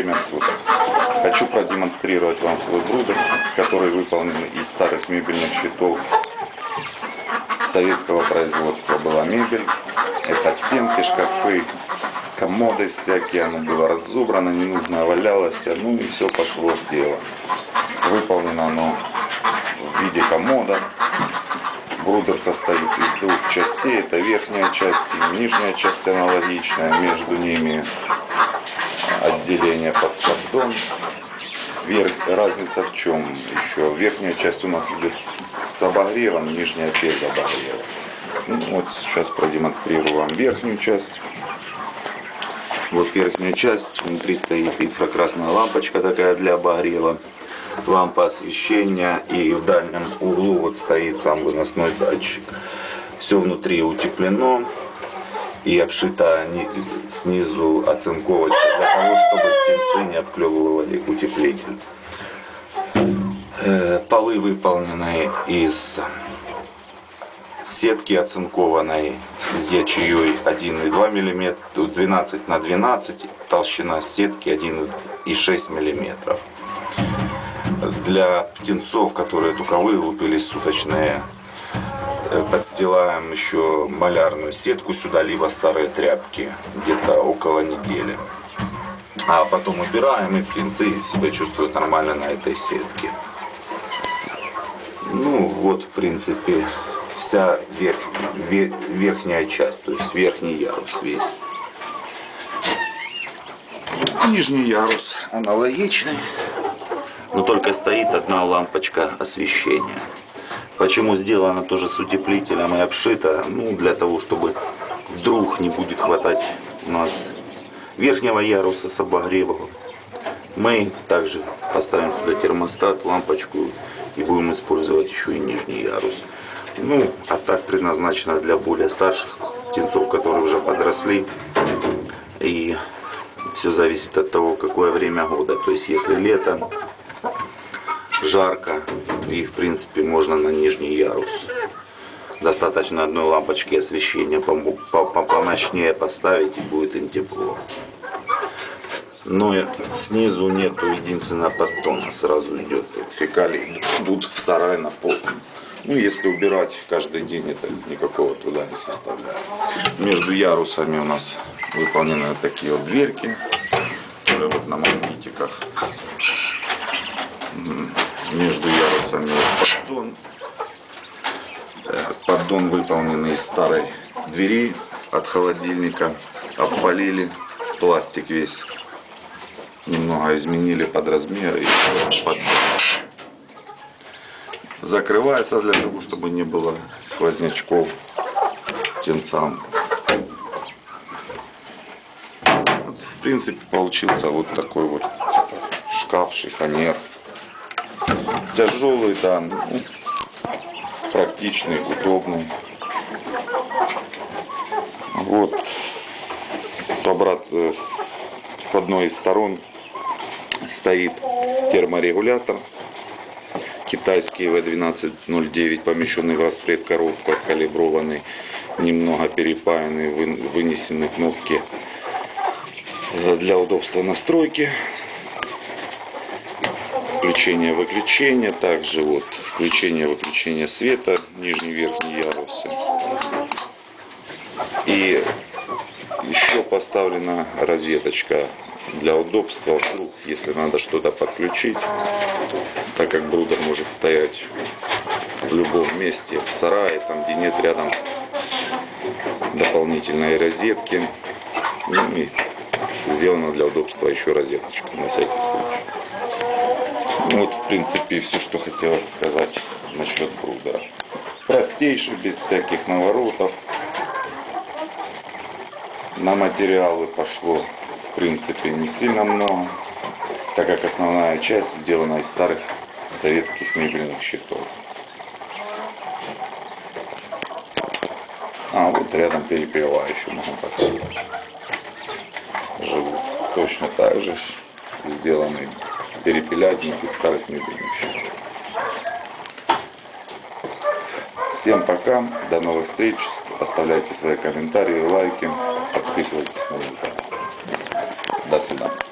время суток. Хочу продемонстрировать вам свой брудер, который выполнен из старых мебельных щитов. Советского производства была мебель. Это стенки, шкафы, комоды всякие. Оно было разобрано, ненужное валялось. Ну и все пошло в дело. Выполнено оно в виде комода. Брудер состоит из двух частей. Это верхняя часть и нижняя часть аналогичная. Между ними отделение под поддон. Верх, разница в чем еще? Верхняя часть у нас идет с обогревом, нижняя без обогрева. Ну, вот сейчас продемонстрирую вам верхнюю часть. Вот верхняя часть, внутри стоит инфракрасная лампочка такая для обогрева, лампа освещения и в дальнем углу вот стоит сам выносной датчик. Все внутри утеплено и обшита снизу оцинковочка для того, чтобы птенцы не обклевывали утеплитель. Э, полы выполнены из сетки оцинкованной с ячеей 1,2 мм, 12 на 12, толщина сетки 1,6 мм. Для птенцов, которые только вылупились суточные, подстилаем еще малярную сетку сюда, либо старые тряпки, где-то около недели. А потом убираем, и птенцы себя чувствуют нормально на этой сетке. Ну, вот, в принципе, вся верх, вер, верхняя часть, то есть верхний ярус весь. Нижний ярус аналогичный, но только стоит одна лампочка освещения. Почему сделано тоже с утеплителем и обшито? Ну, для того, чтобы вдруг не будет хватать у нас верхнего яруса с обогревом. Мы также поставим сюда термостат, лампочку и будем использовать еще и нижний ярус. Ну, а так предназначено для более старших птенцов, которые уже подросли. И все зависит от того, какое время года. То есть, если лето, жарко, и в принципе можно на нижний ярус. Достаточно одной лампочки освещения помощнее поставить и будет им тепло. Но снизу нету единственного подтона, сразу идет фекалий, идут в сарай на пол. Ну, если убирать каждый день, это никакого труда не составляет. Между ярусами у нас выполнены такие вот дверки, которые вот на магнитиках. Между ярусами поддон. Э, поддон выполнен из старой двери от холодильника. Обпалили пластик весь. Немного изменили под размер и поддон закрывается для того, чтобы не было сквознячков птенцам. Вот, в принципе, получился вот такой вот шкаф, шифонер. Тяжелый, да, ну, практичный, удобный. Вот с, обрат, с одной из сторон стоит терморегулятор китайский В1209, помещенный в распред коробках, калиброванный, немного перепаянный, вынесены кнопки для удобства настройки. Включение-выключение, также вот включение-выключение света, нижний верхний ярусы. И еще поставлена розеточка для удобства, вдруг, если надо что-то подключить, так как брудер может стоять в любом месте, в сарае, там где нет рядом дополнительной розетки. Ну и сделано для удобства еще розеточка на всякий случай. Ну, вот в принципе все, что хотелось сказать насчет брудера. Простейший, без всяких наворотов. На материалы пошло в принципе не сильно много, так как основная часть сделана из старых советских мебельных щитов. А вот рядом перекрывающую можно показать. Живут точно так же сделанный перепелятник из старых мебельных щитов. Всем пока, до новых встреч, оставляйте свои комментарии, лайки, подписывайтесь на канал. До свидания.